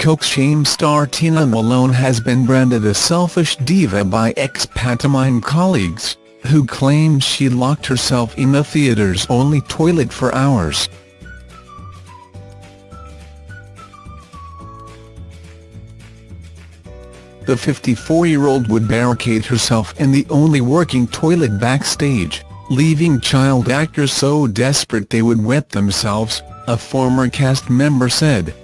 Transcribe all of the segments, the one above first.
Coke shame star Tina Malone has been branded a selfish diva by ex-pantomime colleagues, who claim she locked herself in the theatre's only toilet for hours. The 54-year-old would barricade herself in the only working toilet backstage, leaving child actors so desperate they would wet themselves, a former cast member said.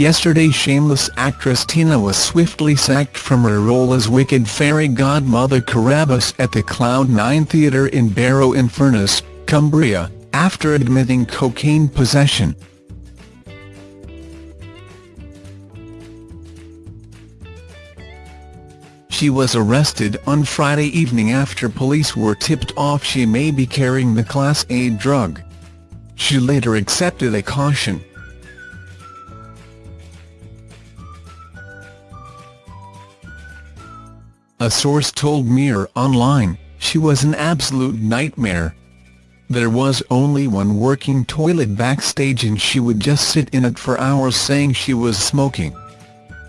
Yesterday shameless actress Tina was swiftly sacked from her role as Wicked Fairy Godmother Carabosse at the Cloud9 Theatre in Barrow-in-Furness, Cumbria, after admitting cocaine possession. She was arrested on Friday evening after police were tipped off she may be carrying the Class A drug. She later accepted a caution. A source told Mirror Online, she was an absolute nightmare. There was only one working toilet backstage and she would just sit in it for hours saying she was smoking.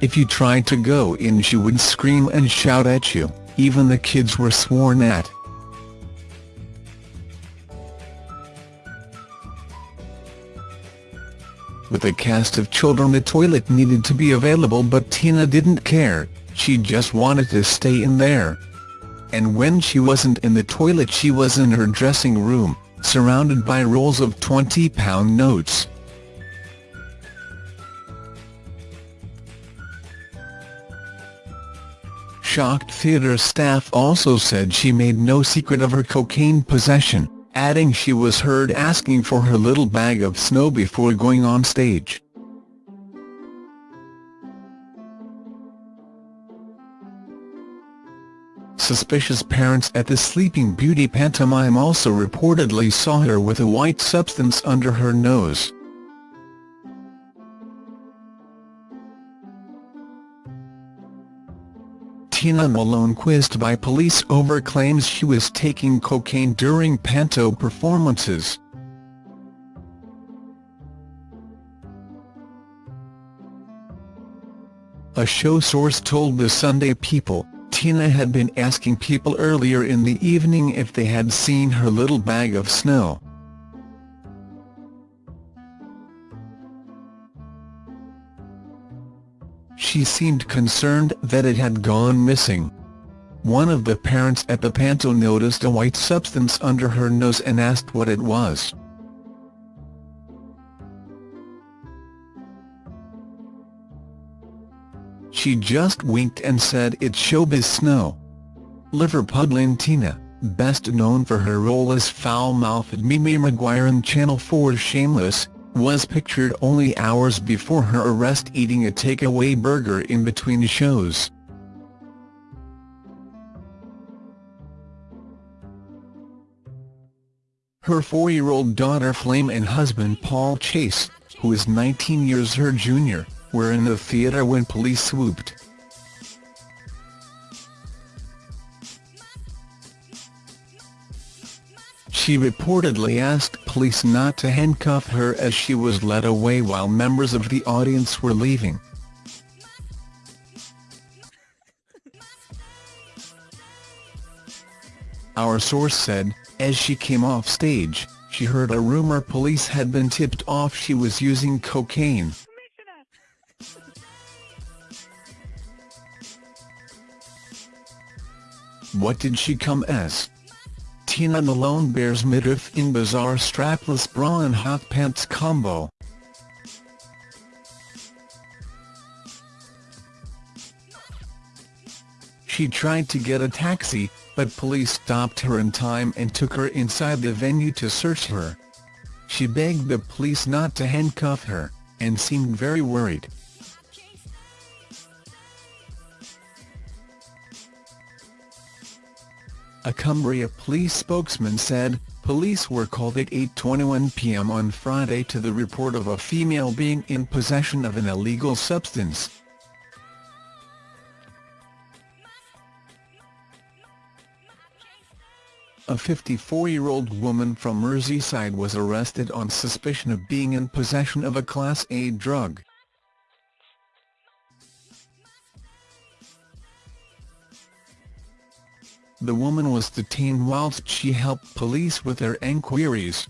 If you tried to go in she would scream and shout at you, even the kids were sworn at. With a cast of children the toilet needed to be available but Tina didn't care, she just wanted to stay in there. And when she wasn't in the toilet she was in her dressing room, surrounded by rolls of £20 notes. Shocked theatre staff also said she made no secret of her cocaine possession, adding she was heard asking for her little bag of snow before going on stage. Suspicious parents at the Sleeping Beauty pantomime also reportedly saw her with a white substance under her nose. Tina Malone quizzed by police over claims she was taking cocaine during panto performances. A show source told the Sunday People, Tina had been asking people earlier in the evening if they had seen her little bag of snow. She seemed concerned that it had gone missing. One of the parents at the panto noticed a white substance under her nose and asked what it was. She just winked and said it's showbiz snow. Liverpudlian Tina, best known for her role as foul-mouthed Mimi Maguire in Channel 4's Shameless, was pictured only hours before her arrest eating a takeaway burger in between shows. Her four-year-old daughter Flame and husband Paul Chase, who is 19 years her junior, were in the theatre when police swooped. She reportedly asked police not to handcuff her as she was led away while members of the audience were leaving. Our source said, as she came off stage, she heard a rumor police had been tipped off she was using cocaine. What did she come as? Tina Malone bears midriff in bizarre strapless bra and hot pants combo. She tried to get a taxi, but police stopped her in time and took her inside the venue to search her. She begged the police not to handcuff her, and seemed very worried. A Cumbria police spokesman said, police were called at 8.21 p.m. on Friday to the report of a female being in possession of an illegal substance. a 54-year-old woman from Merseyside was arrested on suspicion of being in possession of a Class A drug. The woman was detained whilst she helped police with their enquiries.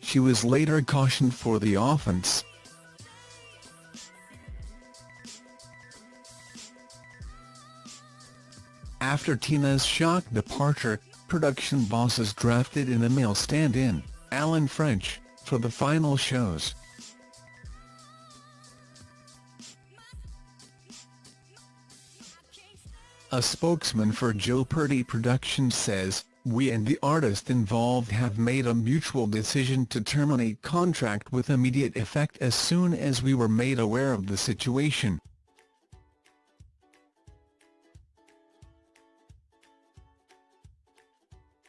She was later cautioned for the offence. After Tina's shock departure, production bosses drafted in a male stand-in, Alan French, for the final shows. A spokesman for Joe Purdy Productions says, We and the artist involved have made a mutual decision to terminate contract with immediate effect as soon as we were made aware of the situation.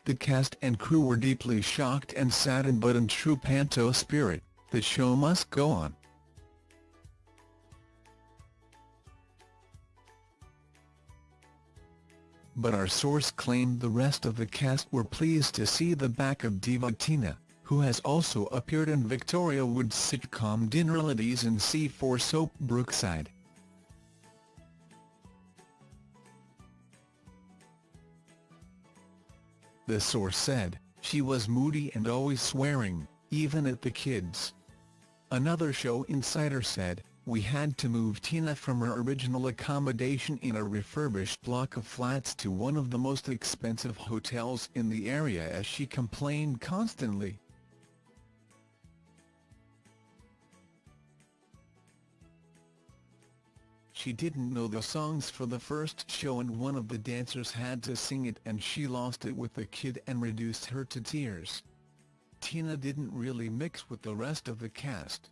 The cast and crew were deeply shocked and saddened but in true panto spirit, the show must go on. But our source claimed the rest of the cast were pleased to see the back of diva Tina, who has also appeared in Victoria Wood's sitcom Dinner Ladies and C4 soap Brookside. the source said, she was moody and always swearing, even at the kids. Another show insider said, we had to move Tina from her original accommodation in a refurbished block of flats to one of the most expensive hotels in the area as she complained constantly. She didn't know the songs for the first show and one of the dancers had to sing it and she lost it with the kid and reduced her to tears. Tina didn't really mix with the rest of the cast.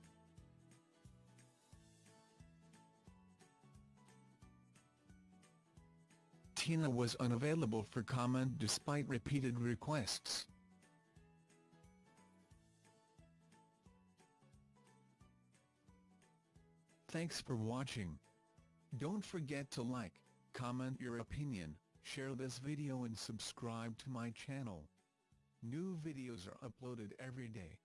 Tina was unavailable for comment despite repeated requests. Thanks for watching. Don't forget to like, comment your opinion, share this video and subscribe to my channel. New videos are uploaded every day.